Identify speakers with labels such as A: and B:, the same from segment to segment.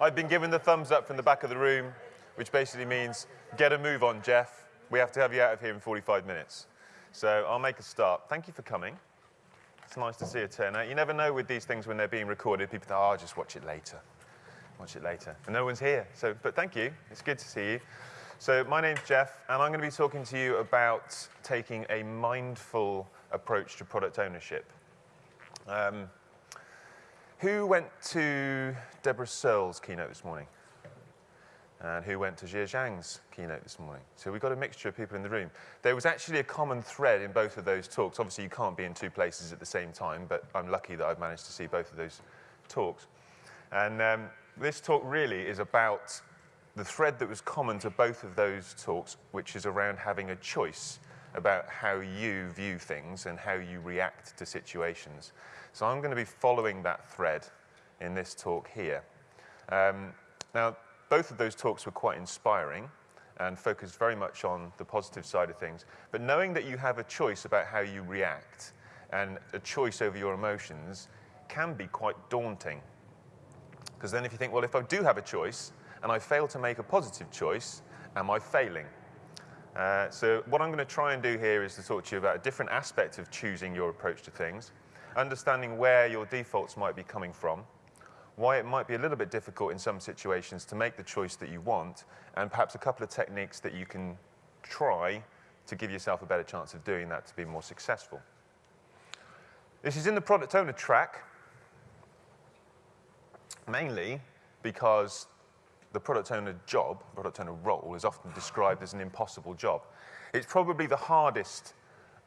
A: I've been given the thumbs up from the back of the room, which basically means get a move on, Jeff. We have to have you out of here in 45 minutes. So I'll make a start. Thank you for coming. It's nice to see a turnout. You never know with these things when they're being recorded. People think, oh, I'll just watch it later. Watch it later. And no one's here. So, but thank you. It's good to see you. So my name's Jeff, and I'm going to be talking to you about taking a mindful approach to product ownership. Um, who went to Debra Searle's keynote this morning? And who went to Jie Zhang's keynote this morning? So we've got a mixture of people in the room. There was actually a common thread in both of those talks. Obviously, you can't be in two places at the same time, but I'm lucky that I've managed to see both of those talks. And um, this talk really is about the thread that was common to both of those talks, which is around having a choice about how you view things and how you react to situations. So I'm going to be following that thread in this talk here. Um, now, both of those talks were quite inspiring and focused very much on the positive side of things. But knowing that you have a choice about how you react and a choice over your emotions can be quite daunting. Because then if you think, well, if I do have a choice and I fail to make a positive choice, am I failing? Uh, so what I'm going to try and do here is to talk to you about a different aspect of choosing your approach to things, understanding where your defaults might be coming from, why it might be a little bit difficult in some situations to make the choice that you want, and perhaps a couple of techniques that you can try to give yourself a better chance of doing that to be more successful. This is in the product owner track, mainly because the product owner job, product owner role, is often described as an impossible job. It's probably the hardest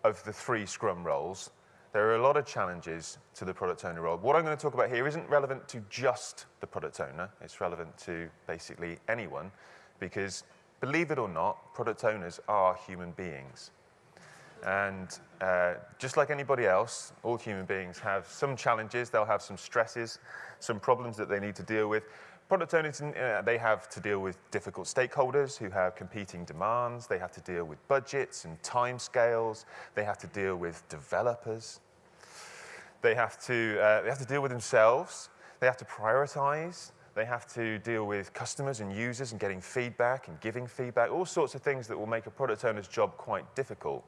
A: of the three Scrum roles. There are a lot of challenges to the product owner role. What I'm going to talk about here isn't relevant to just the product owner. It's relevant to basically anyone because, believe it or not, product owners are human beings. And uh, just like anybody else, all human beings have some challenges, they'll have some stresses, some problems that they need to deal with. Product owners, uh, they have to deal with difficult stakeholders who have competing demands. They have to deal with budgets and timescales. They have to deal with developers. They have to, uh, they have to deal with themselves. They have to prioritize. They have to deal with customers and users and getting feedback and giving feedback, all sorts of things that will make a product owner's job quite difficult,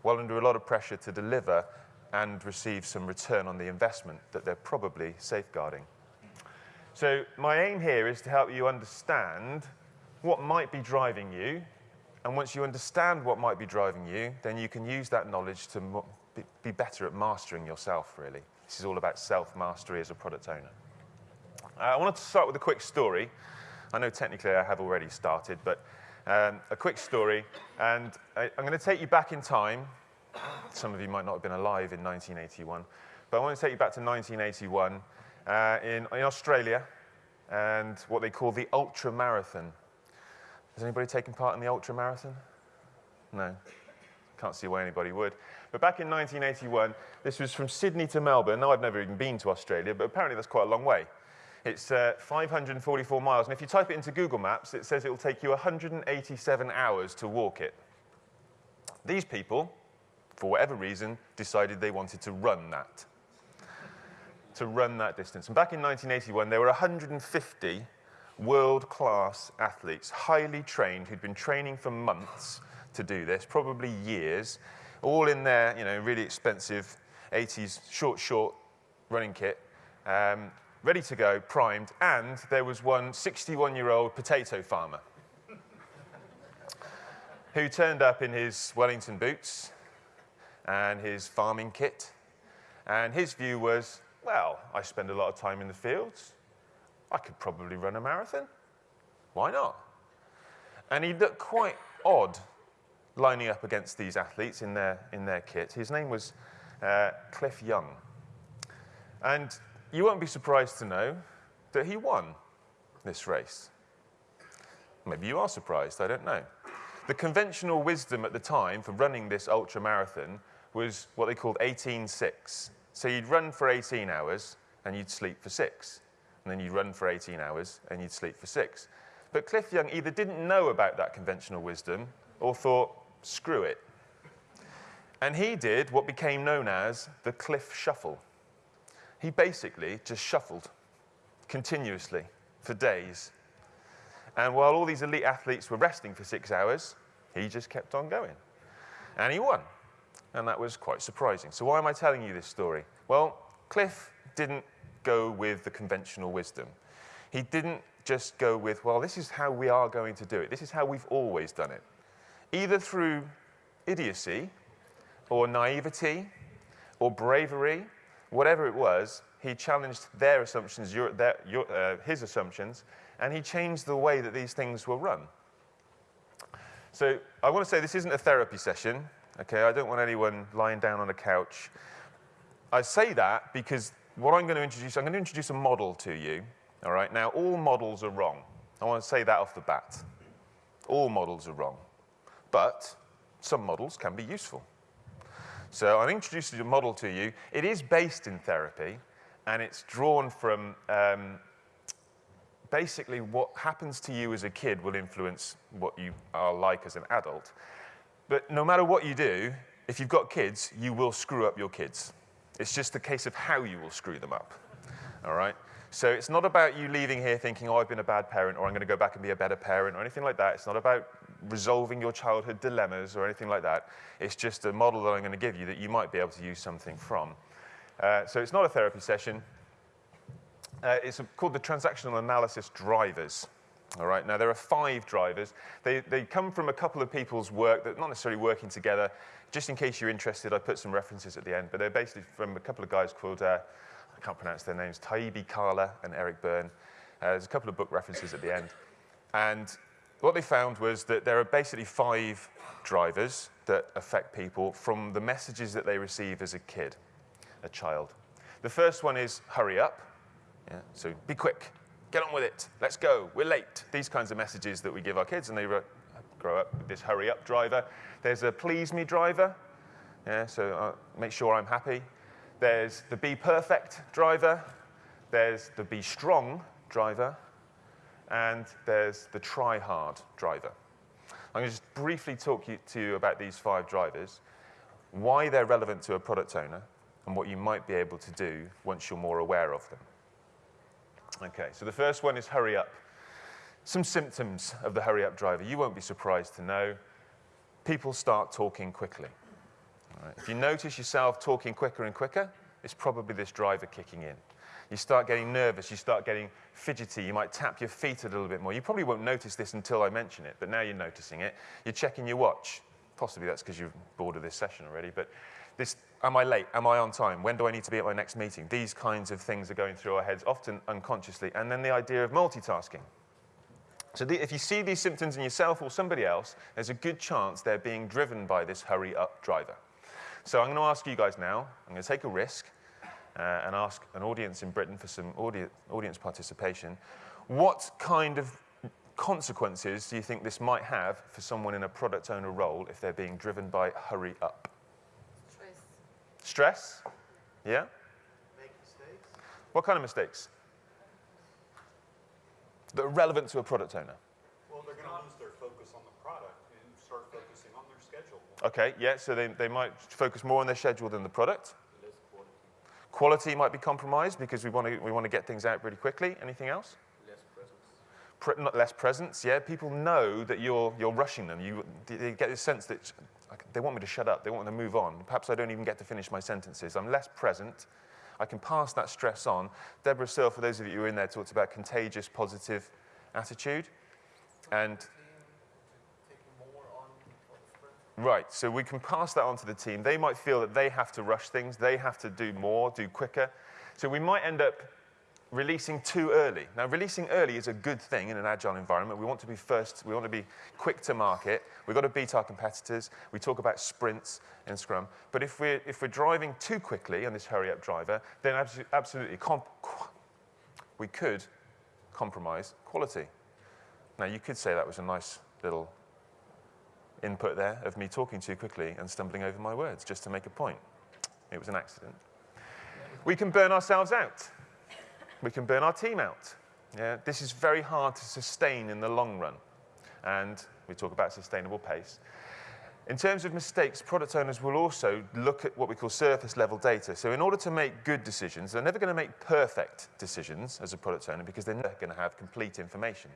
A: while under a lot of pressure to deliver and receive some return on the investment that they're probably safeguarding. So my aim here is to help you understand what might be driving you. And once you understand what might be driving you, then you can use that knowledge to be better at mastering yourself, really. This is all about self-mastery as a product owner. Uh, I wanted to start with a quick story. I know technically I have already started, but um, a quick story. And I, I'm going to take you back in time. Some of you might not have been alive in 1981. But I want to take you back to 1981 uh, in, in Australia and what they call the ultra marathon. Has anybody taken part in the ultra marathon? No. Can't see why anybody would. But back in 1981, this was from Sydney to Melbourne. Now, I've never even been to Australia, but apparently that's quite a long way. It's uh, 544 miles, and if you type it into Google Maps, it says it will take you 187 hours to walk it. These people, for whatever reason, decided they wanted to run that to run that distance. And back in 1981, there were 150 world-class athletes, highly trained, who'd been training for months to do this, probably years, all in their you know, really expensive 80s short, short running kit, um, ready to go, primed, and there was one 61-year-old potato farmer who turned up in his Wellington boots and his farming kit, and his view was, well, I spend a lot of time in the fields. I could probably run a marathon. Why not? And he looked quite odd lining up against these athletes in their, in their kit. His name was uh, Cliff Young. And you won't be surprised to know that he won this race. Maybe you are surprised, I don't know. The conventional wisdom at the time for running this ultra marathon was what they called 18-6. So you'd run for 18 hours and you'd sleep for six. And then you'd run for 18 hours and you'd sleep for six. But Cliff Young either didn't know about that conventional wisdom or thought, screw it. And he did what became known as the Cliff Shuffle. He basically just shuffled continuously for days. And while all these elite athletes were resting for six hours, he just kept on going. And he won. And that was quite surprising. So, why am I telling you this story? Well, Cliff didn't go with the conventional wisdom. He didn't just go with, well, this is how we are going to do it. This is how we've always done it. Either through idiocy or naivety or bravery, whatever it was, he challenged their assumptions, your, their, your, uh, his assumptions, and he changed the way that these things were run. So I want to say this isn't a therapy session, okay? I don't want anyone lying down on a couch. I say that because what I'm going to introduce, I'm going to introduce a model to you, all right? Now, all models are wrong. I want to say that off the bat. All models are wrong. But some models can be useful. So I'm introducing a model to you. It is based in therapy, and it's drawn from um, basically what happens to you as a kid will influence what you are like as an adult. But no matter what you do, if you've got kids, you will screw up your kids. It's just a case of how you will screw them up. All right? So it's not about you leaving here thinking, oh, I've been a bad parent, or I'm going to go back and be a better parent, or anything like that. It's not about resolving your childhood dilemmas or anything like that. It's just a model that I'm going to give you that you might be able to use something from. Uh, so it's not a therapy session. Uh, it's called the transactional analysis drivers. All right, now there are five drivers. They, they come from a couple of people's work that not necessarily working together. Just in case you're interested, I put some references at the end, but they're basically from a couple of guys called, uh, I can't pronounce their names, Taibi Kahler and Eric Berne. Uh, there's a couple of book references at the end. And what they found was that there are basically five drivers that affect people from the messages that they receive as a kid, a child. The first one is hurry up. Yeah, so be quick, get on with it, let's go, we're late. These kinds of messages that we give our kids, and they grow up with this hurry up driver. There's a please me driver, yeah, so uh, make sure I'm happy. There's the be perfect driver. There's the be strong driver and there's the try hard driver. I'm going to just briefly talk you, to you about these five drivers, why they're relevant to a product owner, and what you might be able to do once you're more aware of them. Okay, so the first one is hurry up. Some symptoms of the hurry up driver. You won't be surprised to know people start talking quickly. If you notice yourself talking quicker and quicker, it's probably this driver kicking in. You start getting nervous, you start getting fidgety, you might tap your feet a little bit more. You probably won't notice this until I mention it, but now you're noticing it. You're checking your watch. Possibly that's because you're bored of this session already, but this, am I late? Am I on time? When do I need to be at my next meeting? These kinds of things are going through our heads, often unconsciously. And then the idea of multitasking. So the, if you see these symptoms in yourself or somebody else, there's a good chance they're being driven by this hurry up driver. So I'm going to ask you guys now, I'm going to take a risk uh, and ask an audience in Britain for some audi audience participation. What kind of consequences do you think this might have for someone in a product owner role if they're being driven by hurry up?
B: Stress.
A: Yeah?
C: Make mistakes?
A: What kind of mistakes? That are relevant to a product owner?
C: Well, they're going to lose their focus on the product and start focusing on their schedule.
A: Okay, yeah, so they, they might focus more on their schedule than the product. Quality might be compromised because we want to we want to get things out really quickly. Anything else?
C: Less presence.
A: Pre not less presence. Yeah, people know that you're you're rushing them. You they get this sense that they want me to shut up. They want me to move on. Perhaps I don't even get to finish my sentences. I'm less present. I can pass that stress on. Debra Searle, for those of you who are in there, talked about contagious positive attitude, and Right, so we can pass that on to the team. They might feel that they have to rush things, they have to do more, do quicker. So we might end up releasing too early. Now, releasing early is a good thing in an agile environment. We want to be first, we want to be quick to market. We've got to beat our competitors. We talk about sprints in Scrum. But if we're, if we're driving too quickly on this hurry up driver, then absolutely we could compromise quality. Now, you could say that was a nice little input there of me talking too quickly and stumbling over my words just to make a point. It was an accident. We can burn ourselves out. We can burn our team out. Yeah, this is very hard to sustain in the long run. And we talk about sustainable pace. In terms of mistakes, product owners will also look at what we call surface level data. So in order to make good decisions, they're never going to make perfect decisions as a product owner because they're never going to have complete information.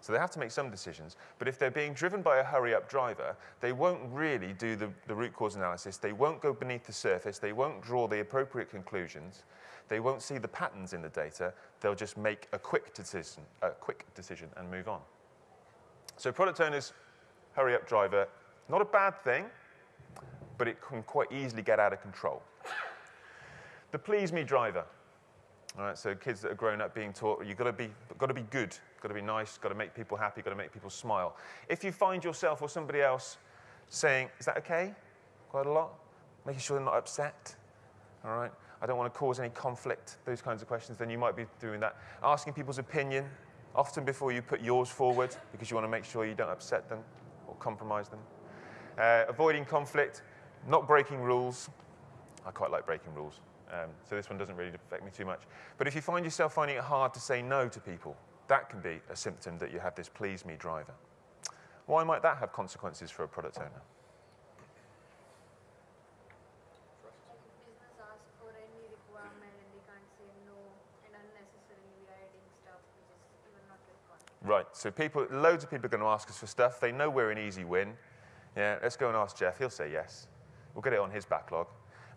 A: So they have to make some decisions. But if they're being driven by a hurry-up driver, they won't really do the, the root cause analysis. They won't go beneath the surface. They won't draw the appropriate conclusions. They won't see the patterns in the data. They'll just make a quick decision, a quick decision and move on. So product owners, hurry-up driver, not a bad thing, but it can quite easily get out of control. The please me driver. All right, so kids that are grown up being taught you've got to be, got to be good, got to be nice, got to make people happy, got to make people smile. If you find yourself or somebody else saying, is that okay? Quite a lot. Making sure they're not upset. All right. I don't want to cause any conflict, those kinds of questions, then you might be doing that. Asking people's opinion, often before you put yours forward, because you want to make sure you don't upset them or compromise them. Uh, avoiding conflict, not breaking rules. I quite like breaking rules, um, so this one doesn't really affect me too much. But if you find yourself finding it hard to say no to people, that can be a symptom that you have this please me driver. Why might that have consequences for a product owner?
B: Like if business asks for any requirement and they can't say no and unnecessarily we are adding stuff which is even not required.
A: Right, so people, loads of people are going to ask us for stuff. They know we're an easy win. Yeah, let's go and ask Jeff. He'll say yes. We'll get it on his backlog.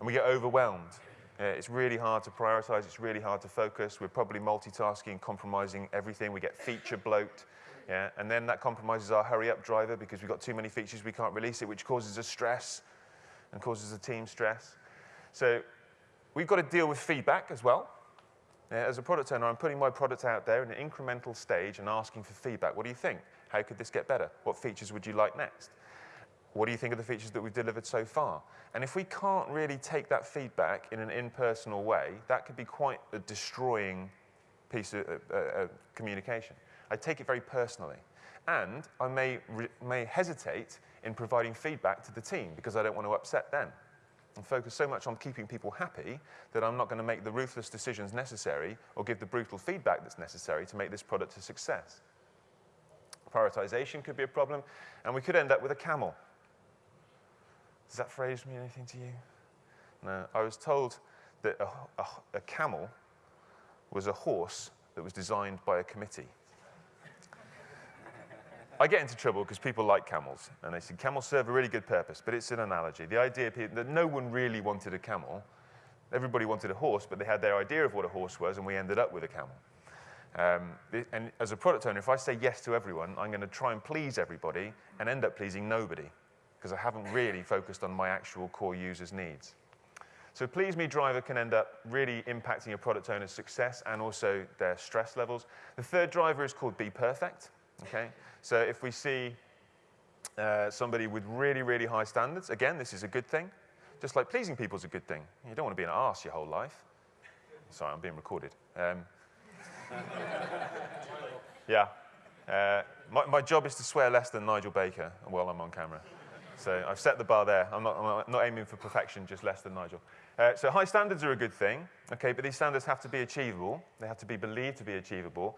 A: And we get overwhelmed. Yeah, it's really hard to prioritize. It's really hard to focus. We're probably multitasking, compromising everything. We get feature bloat. Yeah, and then that compromises our hurry up driver because we've got too many features, we can't release it, which causes us stress and causes the team stress. So we've got to deal with feedback as well. Yeah, as a product owner, I'm putting my product out there in an incremental stage and asking for feedback. What do you think? How could this get better? What features would you like next? What do you think of the features that we've delivered so far? And if we can't really take that feedback in an impersonal way, that could be quite a destroying piece of uh, uh, communication. I take it very personally. And I may, may hesitate in providing feedback to the team because I don't want to upset them. And focus so much on keeping people happy that I'm not going to make the ruthless decisions necessary or give the brutal feedback that's necessary to make this product a success. Prioritization could be a problem, and we could end up with a camel. Does that phrase mean anything to you? No. I was told that a, a, a camel was a horse that was designed by a committee. I get into trouble because people like camels, and they say camels serve a really good purpose, but it's an analogy. The idea that no one really wanted a camel. Everybody wanted a horse, but they had their idea of what a horse was, and we ended up with a camel. Um, and as a product owner, if I say yes to everyone, I'm going to try and please everybody and end up pleasing nobody because I haven't really focused on my actual core users' needs. So Please Me Driver can end up really impacting a product owner's success and also their stress levels. The third driver is called Be Perfect. Okay? So if we see uh, somebody with really, really high standards, again, this is a good thing. Just like pleasing people is a good thing. You don't want to be an arse your whole life. Sorry, I'm being recorded. Um, yeah. Uh, my, my job is to swear less than Nigel Baker while I'm on camera. So I've set the bar there. I'm not, I'm not aiming for perfection, just less than Nigel. Uh, so high standards are a good thing, okay, but these standards have to be achievable. They have to be believed to be achievable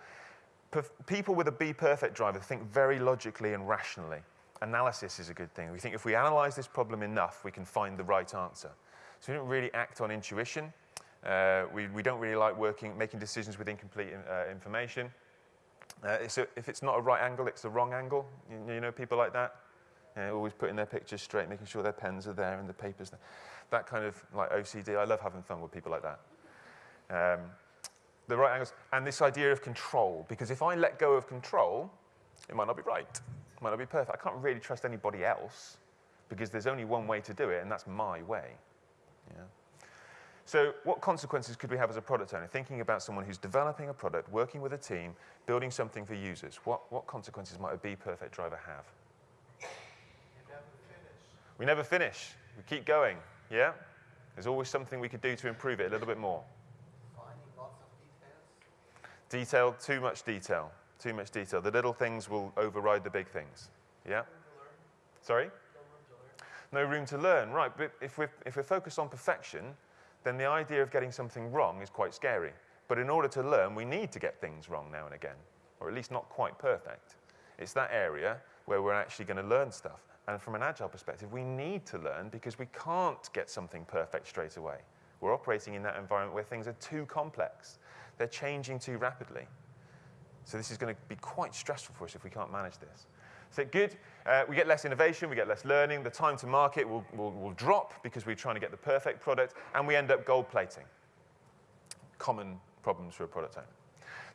A: people with a be perfect driver think very logically and rationally. Analysis is a good thing. We think if we analyze this problem enough, we can find the right answer. So we don't really act on intuition. Uh, we, we don't really like working, making decisions with incomplete uh, information. Uh, so if it's not a right angle, it's the wrong angle. You, you know people like that? Yeah, always putting their pictures straight, making sure their pens are there and the paper's there. That kind of like OCD. I love having fun with people like that. Um, the right angles, and this idea of control. Because if I let go of control, it might not be right. It might not be perfect. I can't really trust anybody else because there's only one way to do it, and that's my way. Yeah? So what consequences could we have as a product owner? Thinking about someone who's developing a product, working with a team, building something for users. What, what consequences might a Be Perfect driver have? We never finish. We keep going. Yeah? There's always something we could do to improve it a little bit more. Detail, too much detail, too much detail. The little things will override the big things. Yeah? Sorry? No room to learn, right. But if we're, if we're focused on perfection, then the idea of getting something wrong is quite scary. But in order to learn, we need to get things wrong now and again, or at least not quite perfect. It's that area where we're actually going to learn stuff. And from an agile perspective, we need to learn because we can't get something perfect straight away. We're operating in that environment where things are too complex. They're changing too rapidly. So this is going to be quite stressful for us if we can't manage this. So good, uh, we get less innovation, we get less learning, the time to market will, will, will drop because we're trying to get the perfect product, and we end up gold plating. Common problems for a product owner.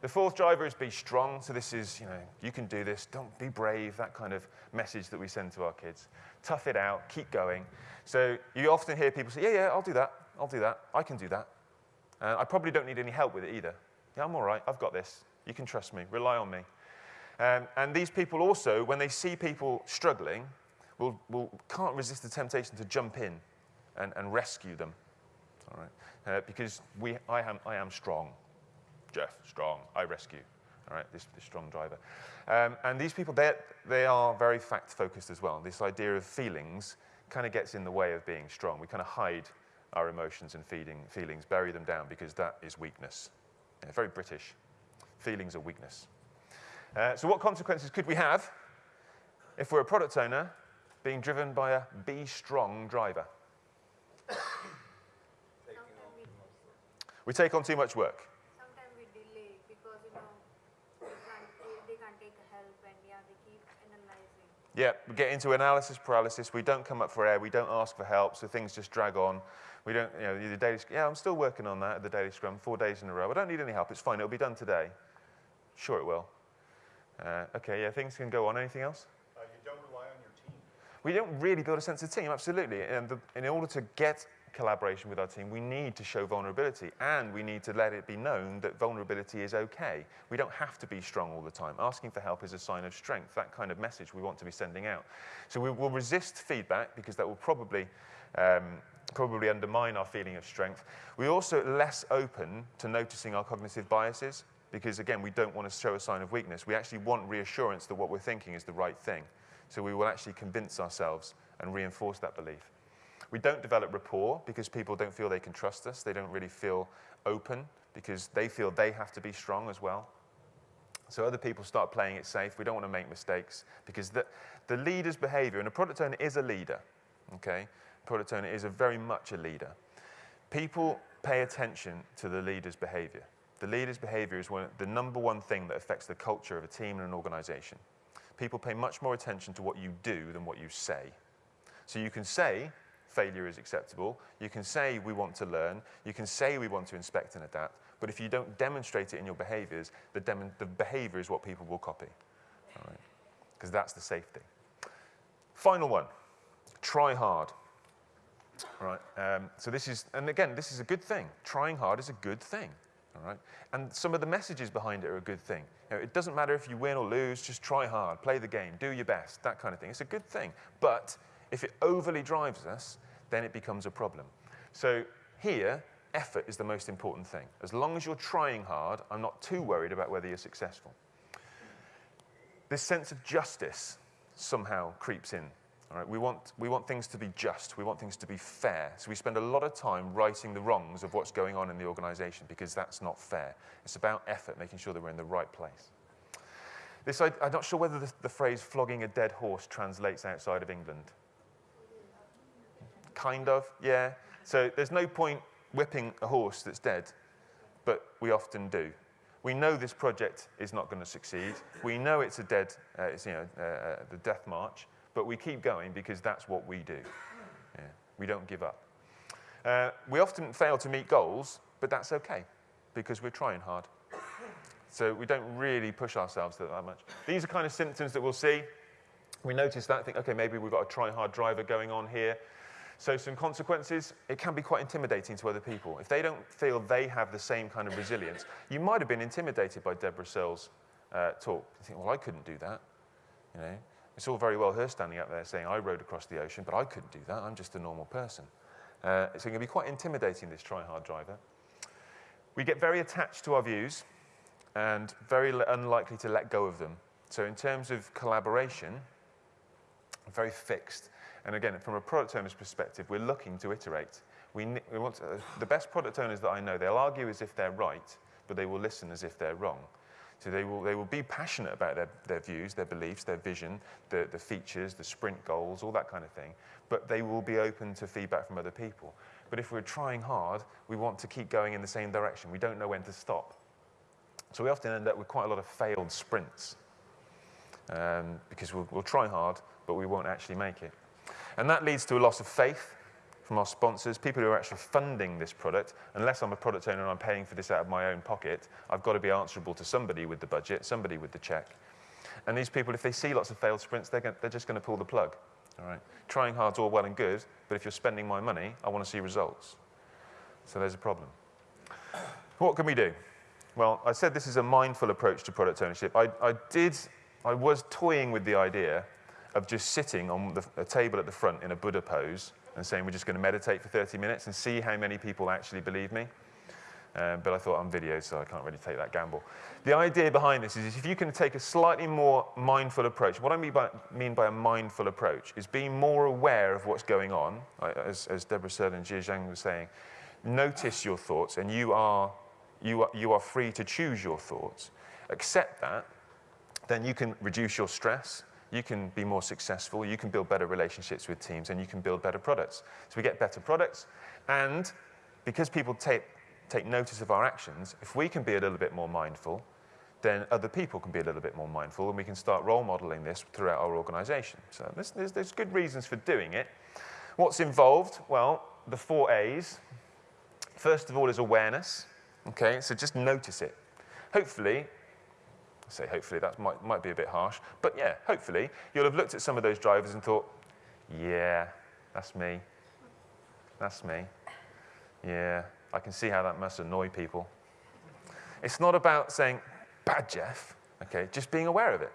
A: The fourth driver is be strong. So this is, you know, you can do this, don't be brave, that kind of message that we send to our kids. Tough it out, keep going. So you often hear people say, yeah, yeah, I'll do that, I'll do that, I can do that. Uh, I probably don't need any help with it either. Yeah, I'm all right, I've got this. You can trust me, rely on me. Um, and these people also, when they see people struggling, will, will, can't resist the temptation to jump in and, and rescue them. All right? Uh, because we, I, am, I am strong. Jeff, strong, I rescue. All right, this, this strong driver. Um, and these people, they are very fact focused as well. This idea of feelings kind of gets in the way of being strong. We kind of hide our emotions and feeding, feelings, bury them down because that is weakness. Yeah, very British. Feelings are weakness. Uh, so, what consequences could we have if we're a product owner being driven by a be strong driver?
B: We,
A: We take on too much work.
B: sometimes we delay because, you know, they can't, they, they can't take help and yeah, they keep analyzing.
A: Yeah, we get into analysis paralysis. We don't come up for air. We don't ask for help, so things just drag on. We don't, you know, the daily. Yeah, I'm still working on that at the daily scrum, four days in a row. I don't need any help. It's fine. It'll be done today. Sure, it will. Uh, okay, yeah, things can go on. Anything else?
C: Uh, you don't rely on your team.
A: We don't really build a sense of team, absolutely. And the, in order to get collaboration with our team, we need to show vulnerability and we need to let it be known that vulnerability is okay. We don't have to be strong all the time. Asking for help is a sign of strength, that kind of message we want to be sending out. So we will resist feedback because that will probably, um, probably undermine our feeling of strength. We're also less open to noticing our cognitive biases because, again, we don't want to show a sign of weakness. We actually want reassurance that what we're thinking is the right thing. So we will actually convince ourselves and reinforce that belief. We don't develop rapport because people don't feel they can trust us. They don't really feel open because they feel they have to be strong as well. So other people start playing it safe. We don't want to make mistakes because the, the leader's behavior, and a product owner is a leader, okay? Product owner is a very much a leader. People pay attention to the leader's behavior. The leader's behavior is one, the number one thing that affects the culture of a team and an organization. People pay much more attention to what you do than what you say. So you can say failure is acceptable, you can say we want to learn, you can say we want to inspect and adapt, but if you don't demonstrate it in your behaviors, the, the behavior is what people will copy. Because that's the safety. Final one try hard. Right. Um, so this is, and again, this is a good thing. Trying hard is a good thing. All right. And some of the messages behind it are a good thing. You know, it doesn't matter if you win or lose. Just try hard, play the game, do your best, that kind of thing. It's a good thing. But if it overly drives us, then it becomes a problem. So here, effort is the most important thing. As long as you're trying hard, I'm not too worried about whether you're successful. This sense of justice somehow creeps in. All right? we, want, we want things to be just, we want things to be fair. So we spend a lot of time righting the wrongs of what's going on in the organization because that's not fair. It's about effort, making sure that we're in the right place. This, I, I'm not sure whether the, the phrase flogging a dead horse translates outside of England. Kind of, yeah. So there's no point whipping a horse that's dead, but we often do. We know this project is not going to succeed. We know it's a dead, uh, it's, you know, uh, uh, the death march, but we keep going because that's what we do. Yeah. We don't give up. Uh, we often fail to meet goals, but that's okay because we're trying hard. So we don't really push ourselves that much. These are kind of symptoms that we'll see. We notice that, think, okay, maybe we've got a try hard driver going on here. So some consequences, it can be quite intimidating to other people. If they don't feel they have the same kind of resilience, you might have been intimidated by Debra Searle's uh, talk. You think, well, I couldn't do that. You know, it's all very well her standing up there saying, I rode across the ocean, but I couldn't do that. I'm just a normal person. Uh, so it can be quite intimidating, this try-hard driver. We get very attached to our views and very unlikely to let go of them. So in terms of collaboration, very fixed. And again, from a product owner's perspective, we're looking to iterate. We, we want to, uh, the best product owners that I know, they'll argue as if they're right, but they will listen as if they're wrong. So they will, they will be passionate about their, their views, their beliefs, their vision, the, the features, the sprint goals, all that kind of thing. But they will be open to feedback from other people. But if we're trying hard, we want to keep going in the same direction. We don't know when to stop. So we often end up with quite a lot of failed sprints um, because we'll, we'll try hard, but we won't actually make it. And that leads to a loss of faith from our sponsors, people who are actually funding this product. Unless I'm a product owner and I'm paying for this out of my own pocket, I've got to be answerable to somebody with the budget, somebody with the check. And these people, if they see lots of failed sprints, they're, they're just going to pull the plug. All right? Trying hard's all well and good, but if you're spending my money, I want to see results. So there's a problem. What can we do? Well, I said this is a mindful approach to product ownership. I, I did, I was toying with the idea of just sitting on the, a table at the front in a Buddha pose and saying we're just going to meditate for 30 minutes and see how many people actually believe me. Um, but I thought I'm video, so I can't really take that gamble. The idea behind this is if you can take a slightly more mindful approach, what I mean by, mean by a mindful approach is being more aware of what's going on, as, as Debra Searle and Jie Zhang was saying, notice your thoughts and you are, you, are, you are free to choose your thoughts. Accept that, then you can reduce your stress, you can be more successful, you can build better relationships with teams, and you can build better products. So we get better products, and because people take, take notice of our actions, if we can be a little bit more mindful, then other people can be a little bit more mindful, and we can start role modeling this throughout our organization. So there's, there's, there's good reasons for doing it. What's involved? Well, the four A's. First of all is awareness. Okay, so just notice it. Hopefully, I say hopefully, that might, might be a bit harsh. But yeah, hopefully, you'll have looked at some of those drivers and thought, yeah, that's me. That's me. Yeah, I can see how that must annoy people. It's not about saying, bad Jeff, okay, just being aware of it.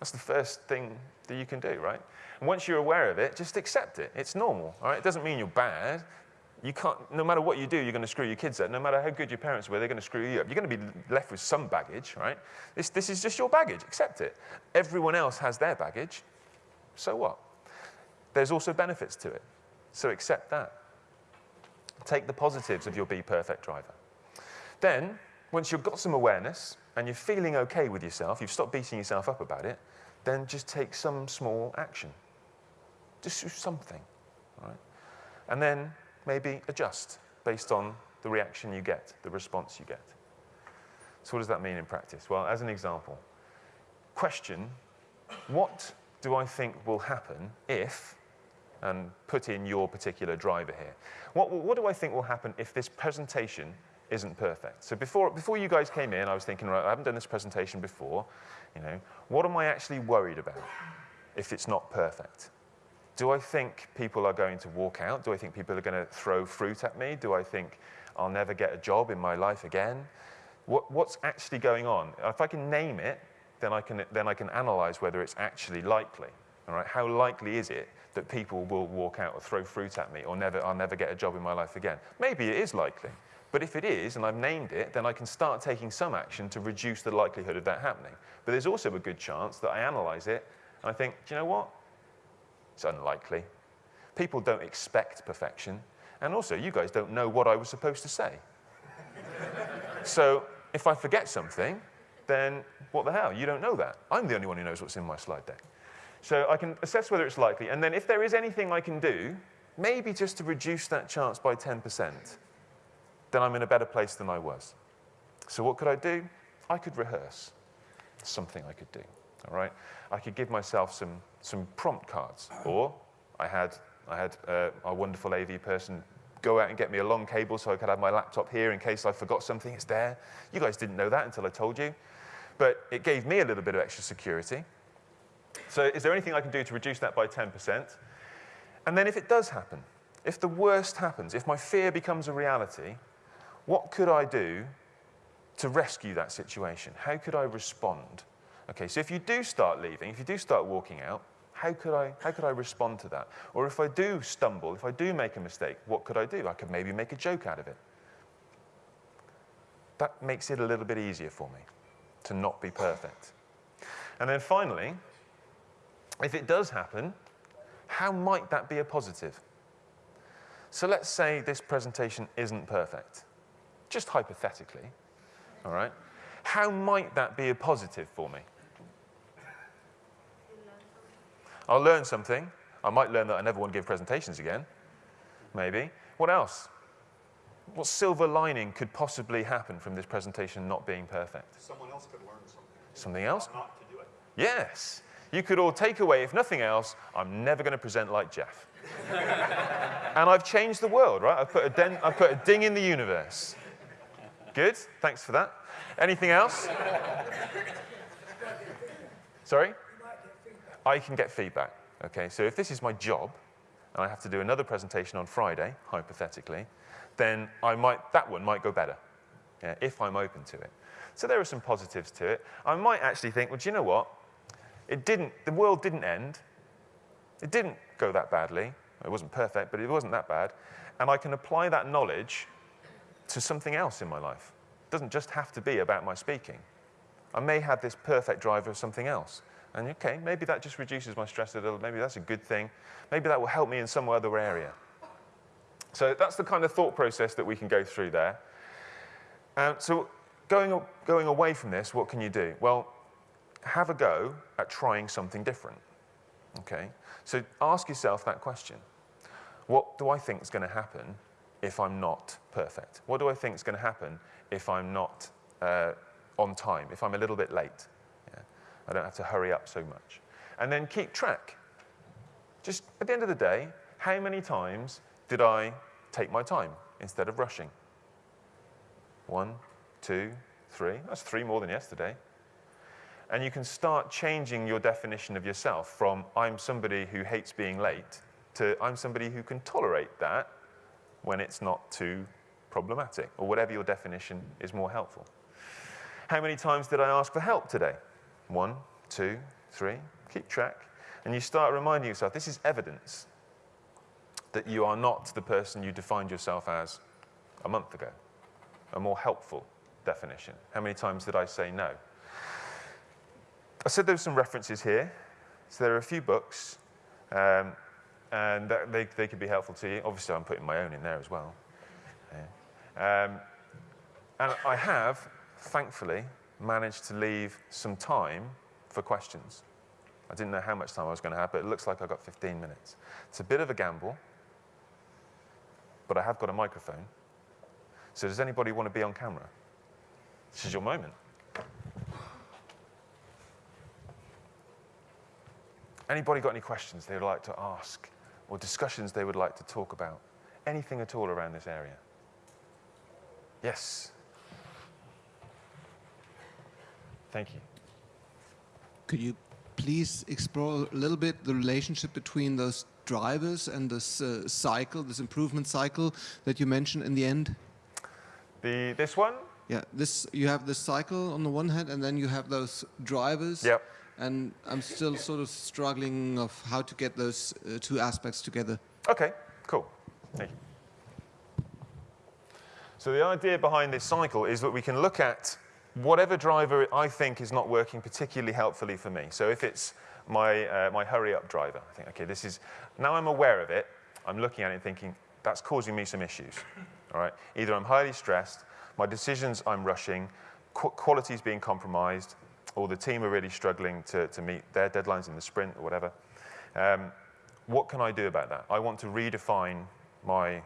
A: That's the first thing that you can do, right? And once you're aware of it, just accept it. It's normal, all right? It doesn't mean you're bad you can't, no matter what you do, you're going to screw your kids up. No matter how good your parents were, they're going to screw you up. You're going to be left with some baggage, right? This, this is just your baggage. Accept it. Everyone else has their baggage. So what? There's also benefits to it. So accept that. Take the positives of your Be Perfect driver. Then, once you've got some awareness and you're feeling okay with yourself, you've stopped beating yourself up about it, then just take some small action. Just do something, right? And then maybe adjust based on the reaction you get, the response you get. So what does that mean in practice? Well, as an example, question, what do I think will happen if, and put in your particular driver here, what, what do I think will happen if this presentation isn't perfect? So before, before you guys came in, I was thinking, right, I haven't done this presentation before, you know, what am I actually worried about if it's not perfect? Do I think people are going to walk out? Do I think people are going to throw fruit at me? Do I think I'll never get a job in my life again? What, what's actually going on? If I can name it, then I can, then I can analyze whether it's actually likely. All right? How likely is it that people will walk out or throw fruit at me or never, I'll never get a job in my life again? Maybe it is likely. But if it is, and I've named it, then I can start taking some action to reduce the likelihood of that happening. But there's also a good chance that I analyze it and I think, do you know what? It's unlikely. People don't expect perfection. And also, you guys don't know what I was supposed to say. so if I forget something, then what the hell? You don't know that. I'm the only one who knows what's in my slide deck. So I can assess whether it's likely. And then if there is anything I can do, maybe just to reduce that chance by 10%, then I'm in a better place than I was. So what could I do? I could rehearse. Something I could do. All right? I could give myself some, some prompt cards. Or I had, I had uh, wonderful AV person go out and get me a long cable so I could have my laptop here in case I forgot something. It's there. You guys didn't know that until I told you. But it gave me a little bit of extra security. So is there anything I can do to reduce that by 10%? And then if it does happen, if the worst happens, if my fear becomes a reality, what could I do to rescue that situation? How could I respond? Okay, so if you do start leaving, if you do start walking out, how could, I, how could I respond to that? Or if I do stumble, if I do make a mistake, what could I do? I could maybe make a joke out of it. That makes it a little bit easier for me to not be perfect. And then finally, if it does happen, how might that be a positive? So let's say this presentation isn't perfect, just hypothetically, all right? How might that be a positive for me?
B: You learn something.
A: I'll learn something. I might learn that I never want to give presentations again, maybe. What else? What silver lining could possibly happen from this presentation not being perfect?
C: Someone else could learn something.
A: Something else?
C: Not to do it.
A: Yes. You could all take away, if nothing else, I'm never going to present like Jeff. and I've changed the world, right? I've put, a den- I've put a ding in the universe. Good. Thanks for that. Anything else? Sorry? I can get feedback. Okay, so if this is my job, and I have to do another presentation on Friday, hypothetically, then I might, that one might go better, yeah, if I'm open to it. So there are some positives to it. I might actually think, well, do you know what? It didn't, the world didn't end. It didn't go that badly. It wasn't perfect, but it wasn't that bad. And I can apply that knowledge to something else in my life. Doesn't just have to be about my speaking. I may have this perfect driver of something else. And okay, maybe that just reduces my stress a little. Maybe that's a good thing. Maybe that will help me in some other area. So that's the kind of thought process that we can go through there. Um, so going, going away from this, what can you do? Well, have a go at trying something different. Okay? So ask yourself that question. What do I think is going to happen if I'm not perfect? What do I think is going to happen if I'm not uh, on time, if I'm a little bit late? Yeah? I don't have to hurry up so much. And then keep track. Just at the end of the day, how many times did I take my time instead of rushing? One, two, three. That's three more than yesterday. And you can start changing your definition of yourself from I'm somebody who hates being late to I'm somebody who can tolerate that when it's not too problematic, or whatever your definition is more helpful. How many times did I ask for help today? One, two, three. Keep track. And you start reminding yourself this is evidence that you are not the person you defined yourself as a month ago. A more helpful definition. How many times did I say no? I said there were some references here. So there are a few books, um, and that, they, they could be helpful to you. Obviously, I'm putting my own in there as well. Um, and I have, thankfully, managed to leave some time for questions. I didn't know how much time I was going to have, but it looks like I got 15 minutes. It's a bit of a gamble, but I have got a microphone. So does anybody want to be on camera? This is your moment. Anybody got any questions they would like to ask or discussions they would like to talk about? Anything at all around this area? Yes. Thank you.
D: Could you please explore a little bit the relationship between those drivers and this uh, cycle, this improvement cycle that you mentioned in the end?
A: The, this one?
D: Yeah, this you have this cycle on the one hand, and then you have those drivers.
A: Yep.
D: And I'm still sort of struggling of how to get those uh, two aspects together.
A: Okay, cool. Thank you. So the idea behind this cycle is that we can look at whatever driver I think is not working particularly helpfully for me. So if it's my, uh, my hurry up driver, I think, okay, this is, now I'm aware of it, I'm looking at it thinking, that's causing me some issues. All right? Either I'm highly stressed, my decisions I'm rushing, qu quality is being compromised, or the team are really struggling to, to meet their deadlines in the sprint or whatever. Um, what can I do about that? I want to redefine my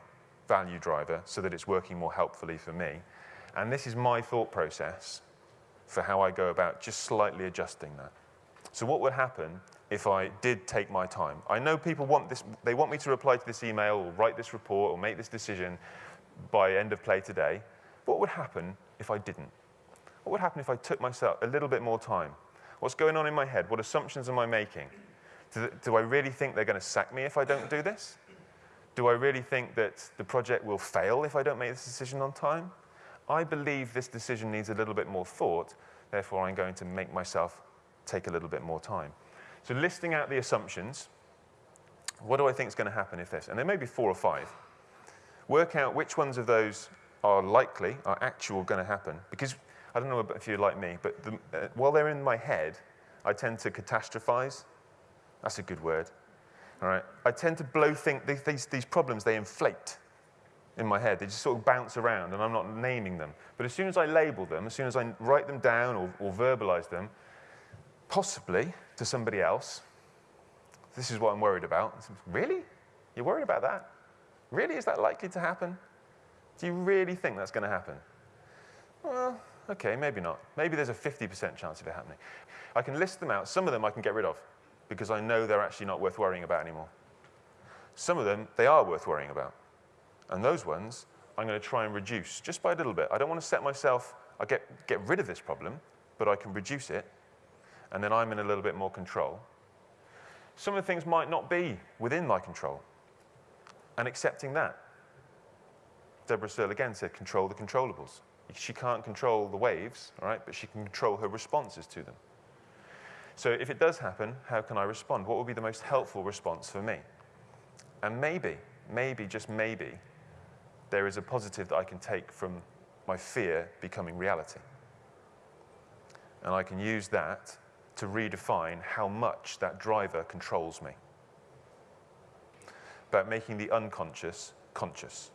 A: value driver so that it's working more helpfully for me. And this is my thought process for how I go about just slightly adjusting that. So what would happen if I did take my time? I know people want this, they want me to reply to this email or write this report or make this decision by end of play today. What would happen if I didn't? What would happen if I took myself a little bit more time? What's going on in my head? What assumptions am I making? Do, do I really think they're going to sack me if I don't do this? Do I really think that the project will fail if I don't make this decision on time? I believe this decision needs a little bit more thought, therefore I'm going to make myself take a little bit more time. So listing out the assumptions, what do I think is going to happen if this? And there may be four or five. Work out which ones of those are likely, are actual going to happen. Because I don't know if you're like me, but the, uh, while they're in my head, I tend to catastrophize. That's a good word. All right. I tend to blow think these, these, these problems, they inflate. in my head. They just sort of bounce around and I'm not naming them. But as soon as I label them, as soon as I write them down or, or verbalize them, possibly to somebody else, this is what I'm worried about. Really? You're worried about that? Really? Is that likely to happen? Do you really think that's going to happen? Well, okay, maybe not. Maybe there's a 50% chance of it happening. I can list them out. Some of them I can get rid of because I know they're actually not worth worrying about anymore. Some of them, they are worth worrying about. And those ones, I'm going to try and reduce just by a little bit. I don't want to set myself, I get, get rid of this problem, but I can reduce it, and then I'm in a little bit more control. Some of the things might not be within my control, and accepting that. Debra Searle again said, control the controllables. She can't control the waves, all right, but she can control her responses to them. So if it does happen, how can I respond? What would be the most helpful response for me? And maybe, maybe, just maybe, there is a positive that I can take from my fear becoming reality. And I can use that to redefine how much that driver controls me. About making the unconscious conscious.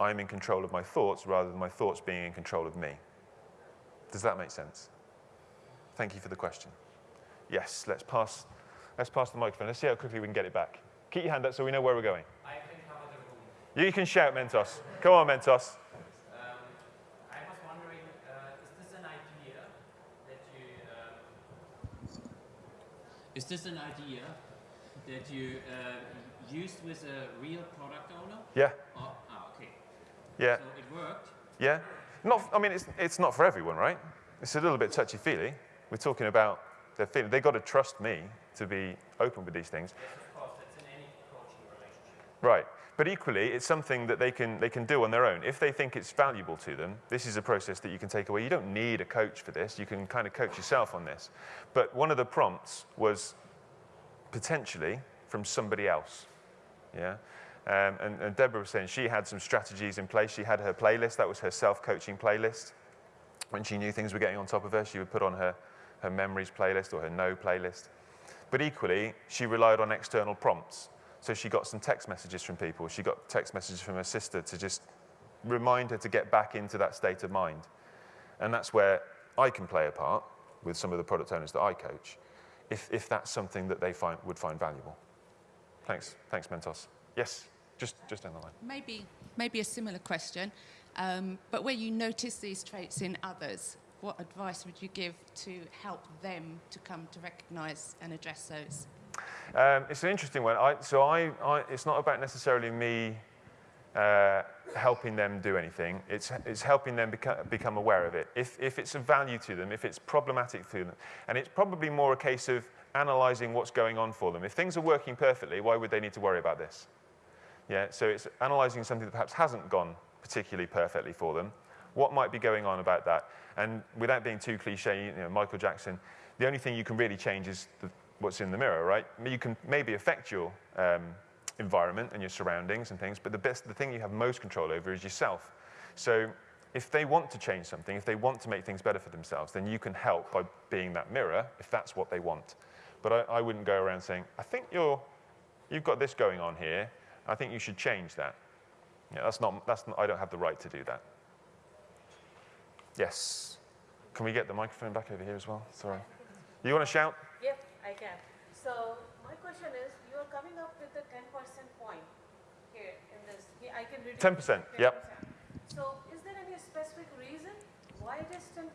A: I'm in control of my thoughts rather than my thoughts being in control of me. Does that make sense? Thank you for the question. Yes, let's pass, let's pass the microphone. Let's see how quickly we can get it back. Keep your hand up so we know where we're going.
E: I can cover the room.
A: You can shout, Mentos. Come on, Mentos.
E: Um, I was wondering, uh, is this an idea that you? Um, is this an idea that you uh, used with a real product owner?
A: Yeah,
E: Or, ah, okay.
A: yeah,
E: So it worked.
A: yeah. Not, I mean, it's, it's not for everyone, right? It's a little bit touchy-feely. We're talking about feeling. They've got to trust me to be open with these things.
E: Yes, of course. That's in any relationship.
A: Right. But equally, it's something that they can, they can do on their own. If they think it's valuable to them, this is a process that you can take away. You don't need a coach for this. You can kind of coach yourself on this. But one of the prompts was potentially from somebody else. Yeah? Um, and, and Debra was saying she had some strategies in place. She had her playlist. That was her self-coaching playlist. When she knew things were getting on top of her, she would put on her, her memories playlist or her no playlist. But equally, she relied on external prompts. So she got some text messages from people. She got text messages from her sister to just remind her to get back into that state of mind. And that's where I can play a part with some of the product owners that I coach, if, if that's something that they find, would find valuable. Thanks. Thanks, Mentos. Yes, just, just down the line.
F: Maybe, maybe a similar question, um, but where you notice these traits in others, what advice would you give to help them to come to recognise and address those?
A: Um, it's an interesting one. I, so I, I, it's not about necessarily me uh, helping them do anything. It's, it's helping them beca- become aware of it. If, if it's of value to them, if it's problematic to them, and it's probably more a case of analysing what's going on for them. If things are working perfectly, why would they need to worry about this? Yeah, so it's analysing something that perhaps hasn't gone particularly perfectly for them. What might be going on about that? And without being too cliche, you know, Michael Jackson, the only thing you can really change is the, what's in the mirror, right? You can maybe affect your um, environment and your surroundings and things, but the best, the thing you have most control over is yourself. So if they want to change something, if they want to make things better for themselves, then you can help by being that mirror if that's what they want. But I, I wouldn't go around saying, I think you're, you've got this going on here. I think you should change that. Yeah, that's not, that's not, I don't have the right to do that. Yes. Can we get the microphone back over here as well? Sorry. You want to shout?
G: Yep, I can. So my question is, you are coming up with the 10% point here in this. I can read
A: 10%, yep.
G: So is there any specific reason why it is 10%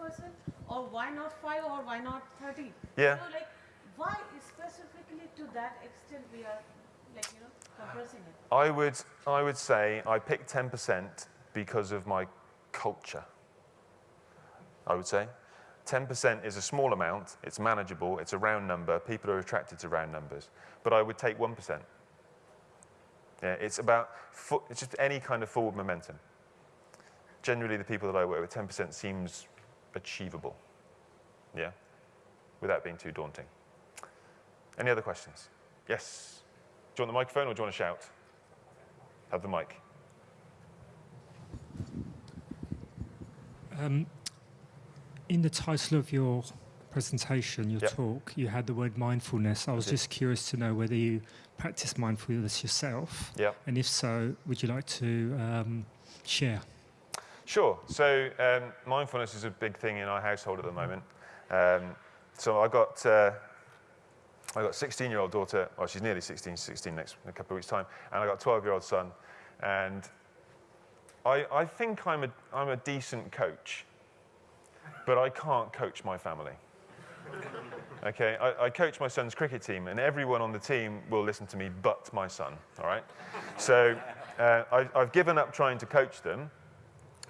G: or why not 5 or why not 30?
A: Yeah.
G: You know, like why specifically to that extent we are like, you know, compressing it?
A: I would, I would say I picked 10% because of my culture. I would say. 10% is a small amount, it's manageable, it's a round number, people are attracted to round numbers. But I would take 1%. Yeah, it's about, it's just any kind of forward momentum. Generally, the people that I work with, 10% seems achievable. Yeah, without being too daunting. Any other questions? Yes. Do you want the microphone or do you want to shout? Have the mic.
H: Um, in the title of your presentation, your
A: Yep.
H: talk, you had the word mindfulness. I was just curious to know whether you practice mindfulness yourself,
A: Yeah.
H: and if so, would you like to um, share?
A: Sure. So um, mindfulness is a big thing in our household at the moment. Um, so I got uh, I got a 16-year-old daughter. Well, she's nearly 16, 16 next in a couple of weeks' time, and I got a 12-year-old son. And I, I think I'm a I'm a decent coach, but I can't coach my family. Okay, I, I coach my son's cricket team, and everyone on the team will listen to me, but my son. All right. So uh, I, I've given up trying to coach them.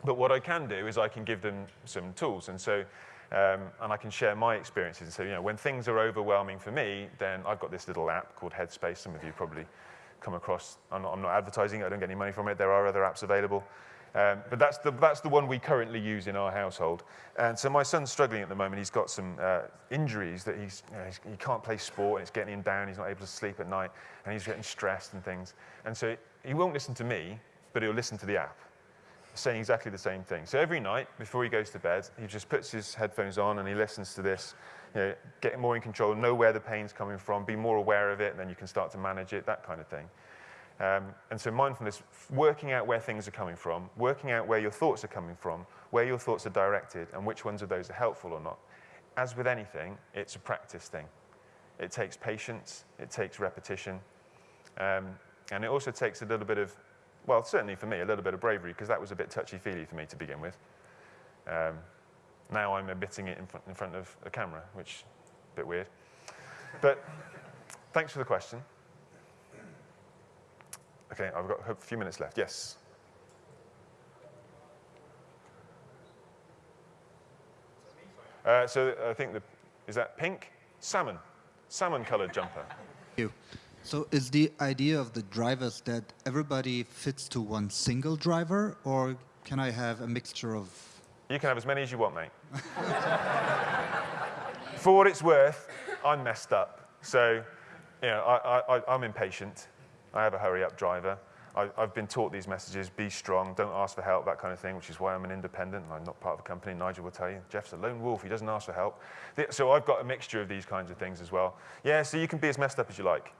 A: But what I can do is I can give them some tools, and so um, and I can share my experiences. And so you know, when things are overwhelming for me, then I've got this little app called Headspace. Some of you probably come across. I'm not, I'm not advertising it. I don't get any money from it. There are other apps available. Um, but that's the, that's the one we currently use in our household. And so my son's struggling at the moment. He's got some uh, injuries that he's, you know, he's, he can't play sport, and it's getting him down. He's not able to sleep at night, and he's getting stressed and things. And so he won't listen to me, but he'll listen to the app saying exactly the same thing. So every night before he goes to bed, he just puts his headphones on and he listens to this, you know, getting more in control, know where the pain's coming from, be more aware of it, and then you can start to manage it, that kind of thing. Um, and so mindfulness, working out where things are coming from, working out where your thoughts are coming from, where your thoughts are directed, and which ones of those are helpful or not. As with anything, it's a practice thing. It takes patience, it takes repetition, um, and it also takes a little bit of well, certainly for me, a little bit of bravery, because that was a bit touchy-feely for me to begin with. Um, now I'm admitting it in front, in front of a camera, which is a bit weird. But thanks for the question. Okay, I've got a few minutes left. Yes? Uh, so I think the, is that pink? Salmon. Salmon-colored jumper.
I: Thank you. So is the idea of the drivers that everybody fits to one single driver, or can I have a mixture of?
A: You can have as many as you want, mate. For what it's worth, I'm messed up. So, you know, I, I, I'm impatient. I have a hurry-up driver. I, I've been taught these messages, be strong, don't ask for help, that kind of thing, which is why I'm an independent and I'm not part of a company. Nigel will tell you, Jeff's a lone wolf, he doesn't ask for help. So I've got a mixture of these kinds of things as well. Yeah, so you can be as messed up as you like.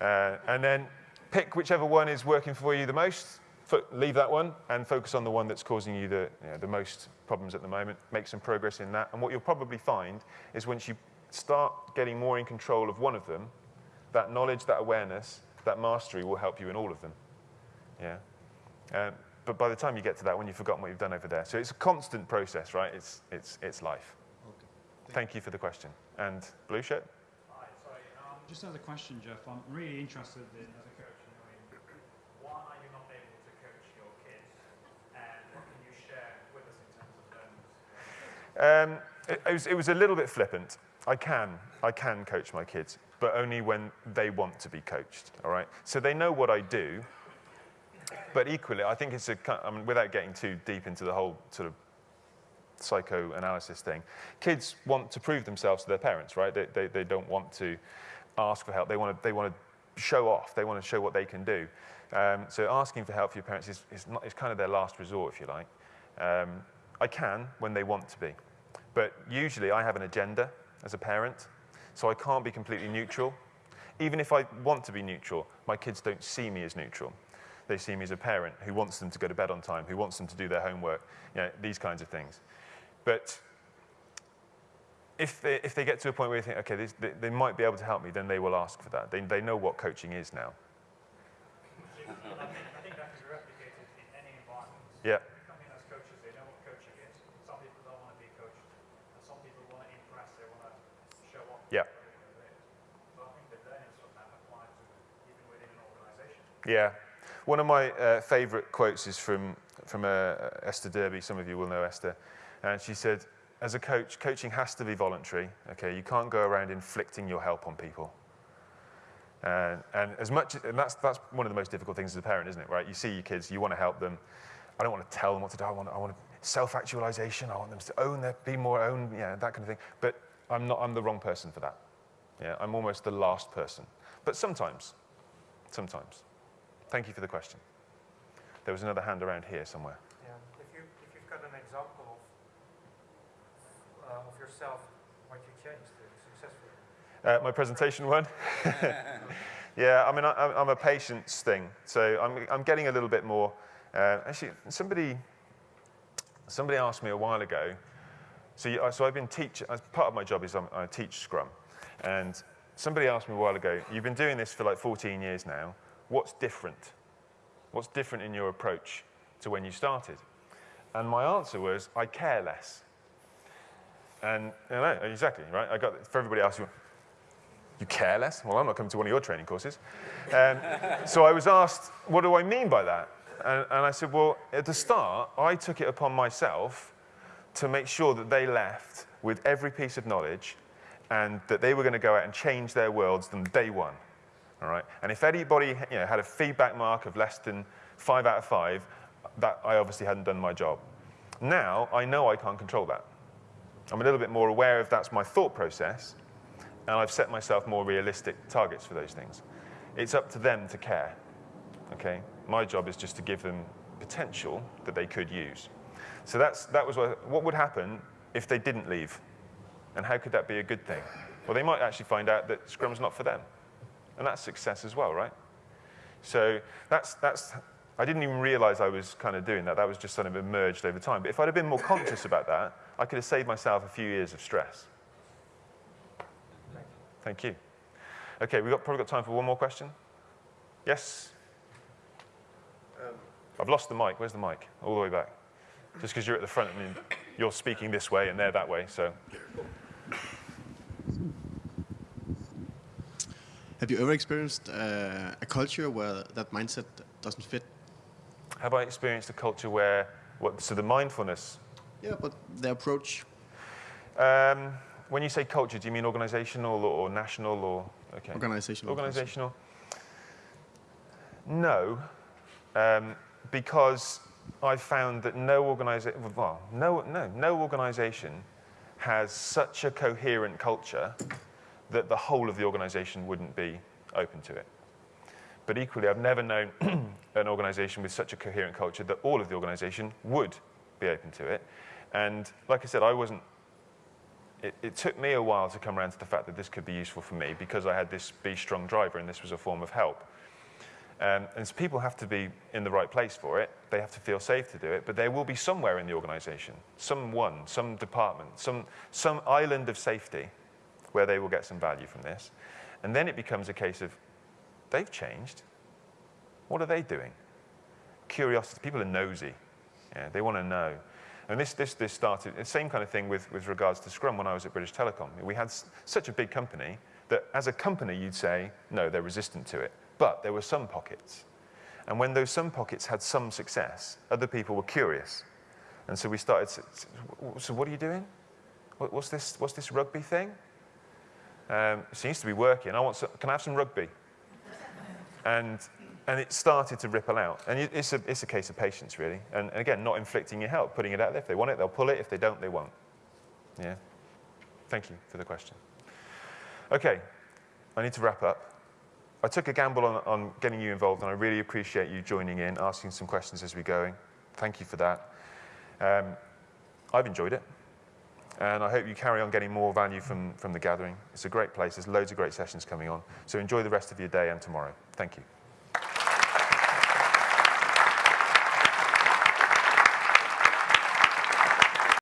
A: Uh, and then pick whichever one is working for you the most, leave that one, and focus on the one that's causing you the, you know, the most problems at the moment. Make some progress in that. And what you'll probably find is once you start getting more in control of one of them, that knowledge, that awareness, that mastery will help you in all of them. Yeah. Um, but by the time you get to that one, you've forgotten what you've done over there. So it's a constant process, right? It's, it's, it's life. Thank you for the question. And blue shirt?
J: Hi, sorry. Um, just as a question, Jeff, I'm really interested in, as a coach, knowing why are you not able to coach your kids, and what can you share with us in terms of learning?
A: Um, it, it, was, it was a little bit flippant. I can, I can coach my kids, but only when they want to be coached, all right? So they know what I do, but equally, I think it's a, I mean, without getting too deep into the whole sort of psychoanalysis thing, kids want to prove themselves to their parents, right? They, they, they don't want to ask for help. They want to, they want to show off. They want to show what they can do. Um, so asking for help for your parents is, is, not, is kind of their last resort, if you like. Um, I can when they want to be. But usually I have an agenda as a parent, so I can't be completely neutral. Even if I want to be neutral, my kids don't see me as neutral. They see me as a parent who wants them to go to bed on time, who wants them to do their homework, you know, these kinds of things. But if they, if they get to a point where they think, okay, this, they, they might be able to help me, then they will ask for that. They, they know what coaching is now.
J: I think, I think that can be replicated in any environment.
A: Yeah.
J: We come in as coaches, they know what coaching is. Some people don't want to be coached, and some people want to impress, they want to show off.
A: Yeah.
J: whatever it is. So I think the learnings from that apply to even within an organization.
A: Yeah. One of my uh, favorite quotes is from, from uh, Esther Derby. Some of you will know Esther. And she said, as a coach, coaching has to be voluntary. Okay, you can't go around inflicting your help on people. And, and as much, and that's, that's one of the most difficult things as a parent, isn't it, right? You see your kids, you want to help them. I don't want to tell them what to do. I want, I want self-actualization. I want them to own their, be more own, yeah, that kind of thing. But I'm not, I'm the wrong person for that. Yeah, I'm almost the last person. But sometimes, sometimes. Thank you for the question. There was another hand around here somewhere.
K: Yeah, if you if you've got an example of uh, of yourself
J: what you changed to successfully?
A: Uh, my presentation one? yeah, I mean, I, I'm a patience thing. So I'm, I'm getting a little bit more. Uh, actually, somebody, somebody asked me a while ago. So, you, so I've been teaching, part of my job is I'm, I teach Scrum. And somebody asked me a while ago, you've been doing this for like 14 years now. What's different? What's different in your approach to when you started? And my answer was, I care less. And you know, exactly, right? I got, for everybody else, you care less? Well, I'm not coming to one of your training courses. Um, so I was asked, what do I mean by that? And, and I said, well, at the start, I took it upon myself to make sure that they left with every piece of knowledge and that they were going to go out and change their worlds from day one. All right? And if anybody you know, had a feedback mark of less than five out of five, that I obviously hadn't done my job. Now, I know I can't control that. I'm a little bit more aware of that's my thought process, and I've set myself more realistic targets for those things. It's up to them to care, okay? My job is just to give them potential that they could use. So that's, that was what, what would happen if they didn't leave? And how could that be a good thing? Well, they might actually find out that Scrum's not for them. And that's success as well, right? So that's, that's, I didn't even realize I was kind of doing that. That was just sort of emerged over time. But if I'd have been more conscious about that, I could have saved myself a few years of stress. Thank you. Okay, we've got, probably got time for one more question. Yes? Um, I've lost the mic. Where's the mic? All the way back. Just because you're at the front, mean, you're speaking this way and they're that way, so.
L: Have you ever experienced uh, a culture where that mindset doesn't fit?
A: Have I experienced a culture where, what, so the mindfulness?
L: Yeah, but the approach.
A: Um, when you say culture, do you mean organizational or, or national or? Okay.
L: Organizational.
A: Organizational. No, um, because I've found that no organization, well, no, no, no organization has such a coherent culture that the whole of the organization wouldn't be open to it. But equally, I've never known an organization with such a coherent culture that all of the organization would be open to it. And like I said, I wasn't it, it, took me a while to come around to the fact that this could be useful for me because I had this be strong driver and this was a form of help. Um, and so people have to be in the right place for it. They have to feel safe to do it, but there will be somewhere in the organization, someone, some department, some, some island of safety where they will get some value from this. And then it becomes a case of, they've changed. What are they doing? Curiosity. People are nosy. Yeah, they want to know. And this, this, this started, the same kind of thing with, with regards to Scrum when I was at British Telecom. We had such a big company that as a company you'd say, no, they're resistant to it. But there were some pockets. And when those some pockets had some success, other people were curious. And so we started, so what are you doing? What's this, what's this rugby thing? Um, seems to be working. I want some, can I have some rugby? And and it started to ripple out. And it's a, it's a case of patience, really. And, and again, not inflicting your help, putting it out there. If they want it, they'll pull it. If they don't, they won't. Yeah? Thank you for the question. Okay, I need to wrap up. I took a gamble on, on getting you involved, and I really appreciate you joining in, asking some questions as we're going. Thank you for that. Um, I've enjoyed it. And I hope you carry on getting more value from, from the gathering. It's a great place. There's loads of great sessions coming on. So enjoy the rest of your day and tomorrow. Thank you.